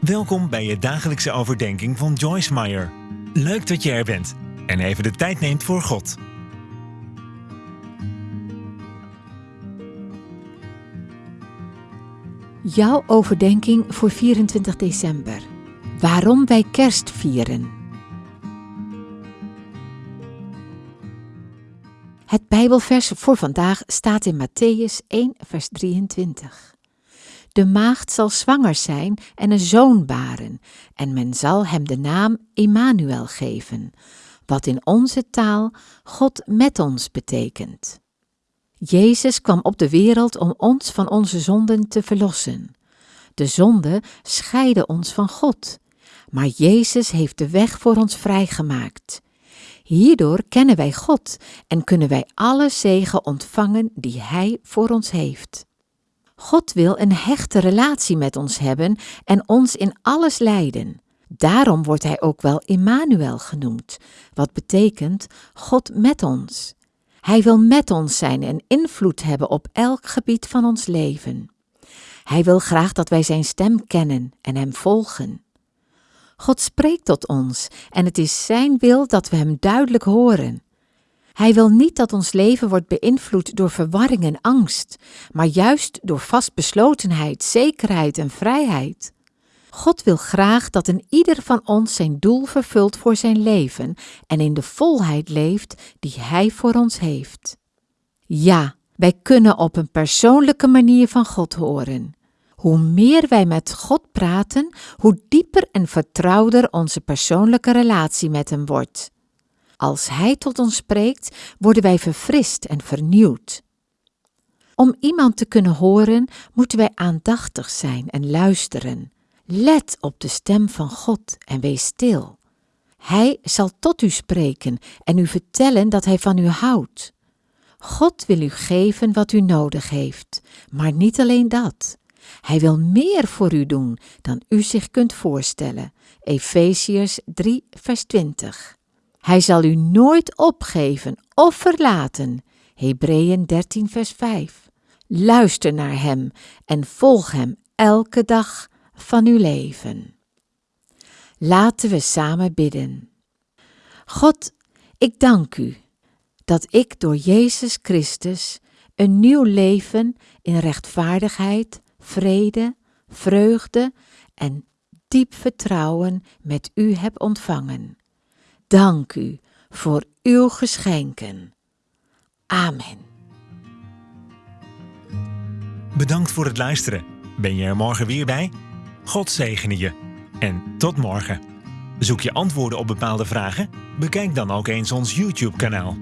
Welkom bij je dagelijkse overdenking van Joyce Meyer. Leuk dat je er bent en even de tijd neemt voor God. Jouw overdenking voor 24 december. Waarom wij kerst vieren. Het Bijbelvers voor vandaag staat in Matthäus 1, vers 23. De maagd zal zwanger zijn en een zoon baren, en men zal hem de naam Immanuel geven, wat in onze taal God met ons betekent. Jezus kwam op de wereld om ons van onze zonden te verlossen. De zonde scheidde ons van God, maar Jezus heeft de weg voor ons vrijgemaakt. Hierdoor kennen wij God en kunnen wij alle zegen ontvangen die Hij voor ons heeft. God wil een hechte relatie met ons hebben en ons in alles leiden. Daarom wordt Hij ook wel Immanuel genoemd, wat betekent God met ons. Hij wil met ons zijn en invloed hebben op elk gebied van ons leven. Hij wil graag dat wij Zijn stem kennen en Hem volgen. God spreekt tot ons en het is Zijn wil dat we Hem duidelijk horen. Hij wil niet dat ons leven wordt beïnvloed door verwarring en angst, maar juist door vastbeslotenheid, zekerheid en vrijheid. God wil graag dat een ieder van ons zijn doel vervult voor zijn leven en in de volheid leeft die Hij voor ons heeft. Ja, wij kunnen op een persoonlijke manier van God horen. Hoe meer wij met God praten, hoe dieper en vertrouwder onze persoonlijke relatie met Hem wordt. Als Hij tot ons spreekt, worden wij verfrist en vernieuwd. Om iemand te kunnen horen, moeten wij aandachtig zijn en luisteren. Let op de stem van God en wees stil. Hij zal tot u spreken en u vertellen dat Hij van u houdt. God wil u geven wat u nodig heeft, maar niet alleen dat. Hij wil meer voor u doen dan u zich kunt voorstellen. Efeziërs 3, vers 20. Hij zal u nooit opgeven of verlaten. Hebreeën 13, vers 5. Luister naar Hem en volg Hem elke dag van uw leven. Laten we samen bidden. God, ik dank U dat ik door Jezus Christus een nieuw leven in rechtvaardigheid, vrede, vreugde en diep vertrouwen met U heb ontvangen. Dank U voor Uw geschenken. Amen. Bedankt voor het luisteren. Ben je er morgen weer bij? God zegene je. En tot morgen. Zoek je antwoorden op bepaalde vragen? Bekijk dan ook eens ons YouTube-kanaal.